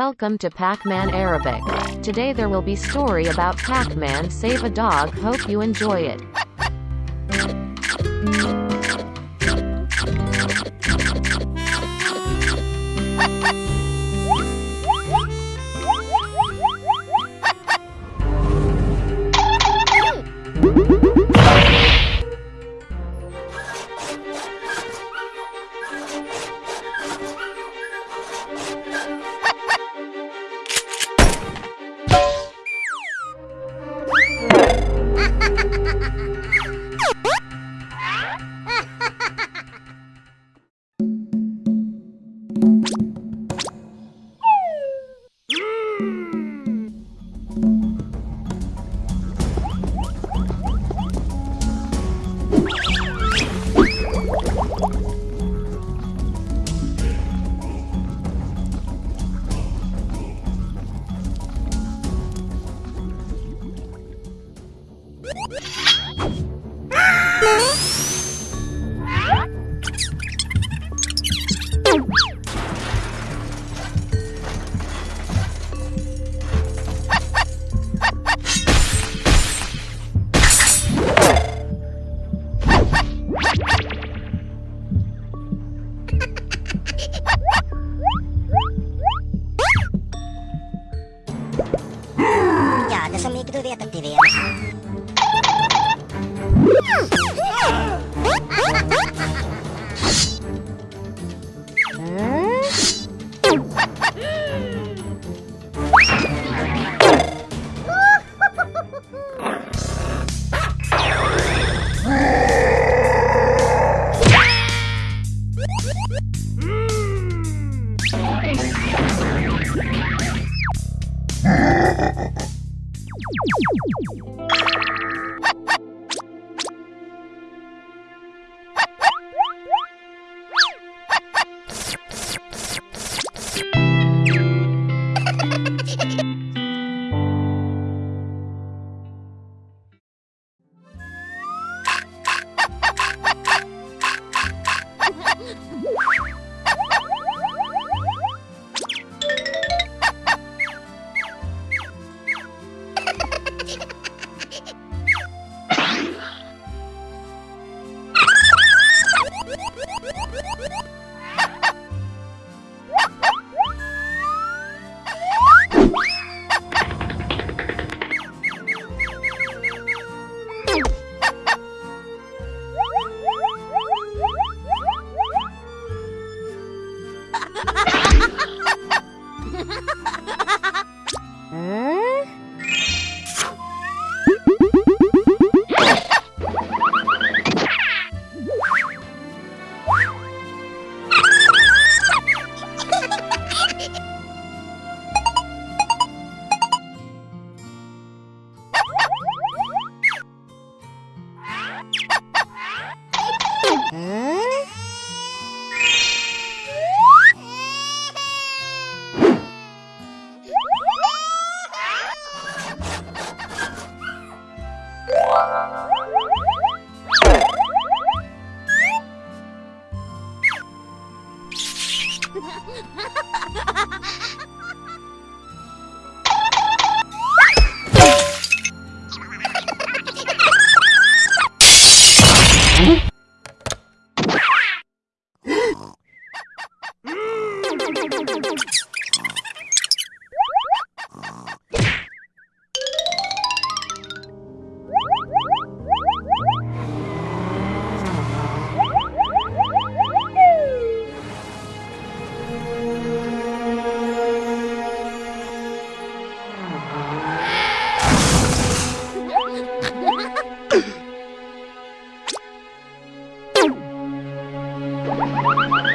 Welcome to Pac-Man Arabic. Today there will be story about Pac-Man Save a Dog. Hope you enjoy it. Nick do Veta TV. you Oh, my God.